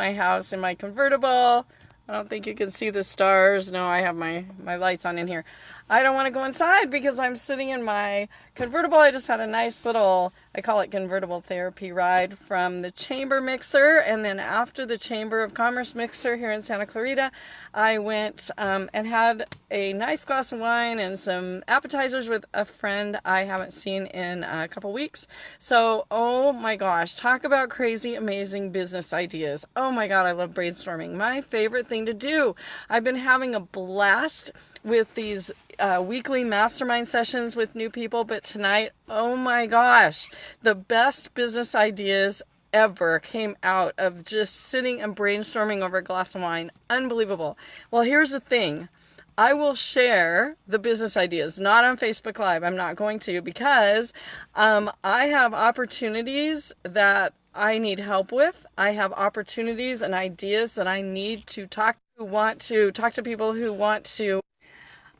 my house in my convertible. I don't think you can see the stars. No, I have my, my lights on in here. I don't want to go inside because I'm sitting in my convertible. I just had a nice little, I call it convertible therapy ride from the Chamber Mixer. And then after the Chamber of Commerce Mixer here in Santa Clarita, I went um, and had a nice glass of wine and some appetizers with a friend I haven't seen in a couple weeks. So, oh my gosh, talk about crazy, amazing business ideas. Oh my God, I love brainstorming. My favorite thing to do. I've been having a blast with these uh, weekly mastermind sessions with new people, but tonight, oh my gosh, the best business ideas ever came out of just sitting and brainstorming over a glass of wine. Unbelievable. Well, here's the thing. I will share the business ideas, not on Facebook Live. I'm not going to because um, I have opportunities that I need help with. I have opportunities and ideas that I need to talk to, want to talk to people who want to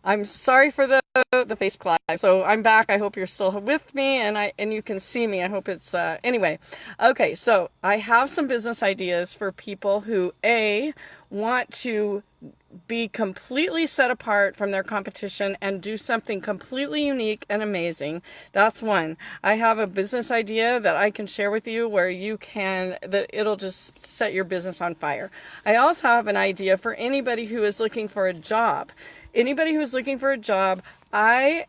I'm sorry for the the face live. So I'm back. I hope you're still with me and I and you can see me. I hope it's uh anyway. Okay, so I have some business ideas for people who A want to be completely set apart from their competition and do something completely unique and amazing. That's one. I have a business idea that I can share with you where you can, that it'll just set your business on fire. I also have an idea for anybody who is looking for a job anybody who's looking for a job, I,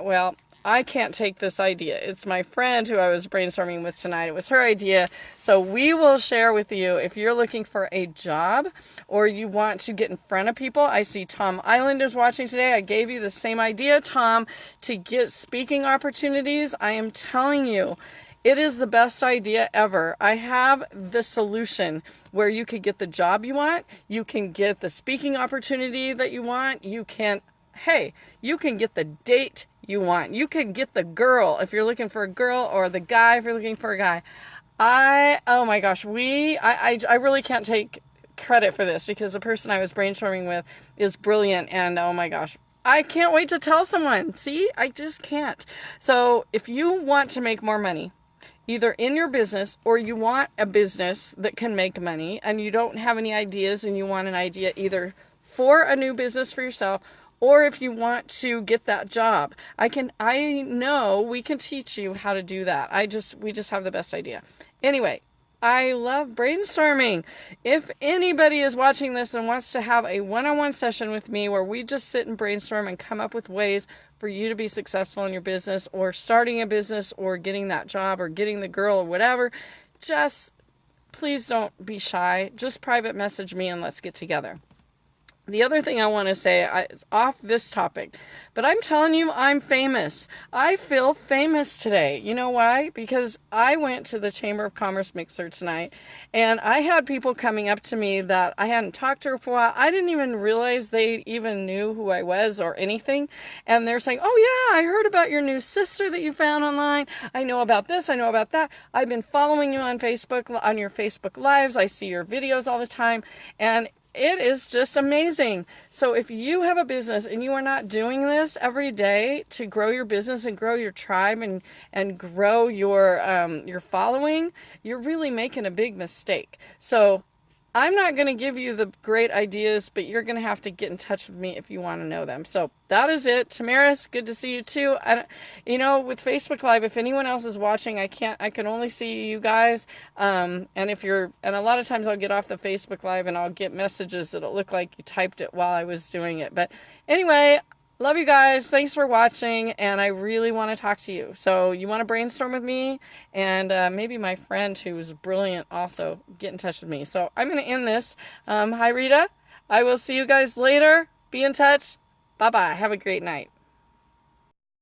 well, I can't take this idea. It's my friend who I was brainstorming with tonight. It was her idea. So we will share with you if you're looking for a job or you want to get in front of people. I see Tom Island is watching today. I gave you the same idea, Tom, to get speaking opportunities. I am telling you, it is the best idea ever. I have the solution where you can get the job you want, you can get the speaking opportunity that you want, you can, hey, you can get the date you want. You can get the girl if you're looking for a girl or the guy if you're looking for a guy. I, oh my gosh, we, I, I, I really can't take credit for this because the person I was brainstorming with is brilliant and oh my gosh, I can't wait to tell someone. See, I just can't. So if you want to make more money, either in your business or you want a business that can make money and you don't have any ideas and you want an idea either for a new business for yourself or if you want to get that job i can i know we can teach you how to do that i just we just have the best idea anyway I love brainstorming. If anybody is watching this and wants to have a one on one session with me where we just sit and brainstorm and come up with ways for you to be successful in your business or starting a business or getting that job or getting the girl or whatever, just please don't be shy. Just private message me and let's get together. The other thing I want to say is off this topic, but I'm telling you, I'm famous. I feel famous today. You know why? Because I went to the Chamber of Commerce mixer tonight and I had people coming up to me that I hadn't talked to for a while. I didn't even realize they even knew who I was or anything. And they're saying, Oh, yeah, I heard about your new sister that you found online. I know about this. I know about that. I've been following you on Facebook, on your Facebook Lives. I see your videos all the time. And it is just amazing. So if you have a business and you are not doing this every day to grow your business and grow your tribe and and grow your um, your following, you're really making a big mistake. So I'm not going to give you the great ideas, but you're going to have to get in touch with me if you want to know them. So that is it. Tamaris, good to see you too. I, you know, with Facebook Live, if anyone else is watching, I can't, I can only see you guys. Um, and if you're, and a lot of times I'll get off the Facebook Live and I'll get messages that'll look like you typed it while I was doing it. But anyway, Love you guys. Thanks for watching. And I really want to talk to you. So you want to brainstorm with me and uh, maybe my friend who's brilliant also get in touch with me. So I'm going to end this. Um, hi, Rita. I will see you guys later. Be in touch. Bye bye. Have a great night.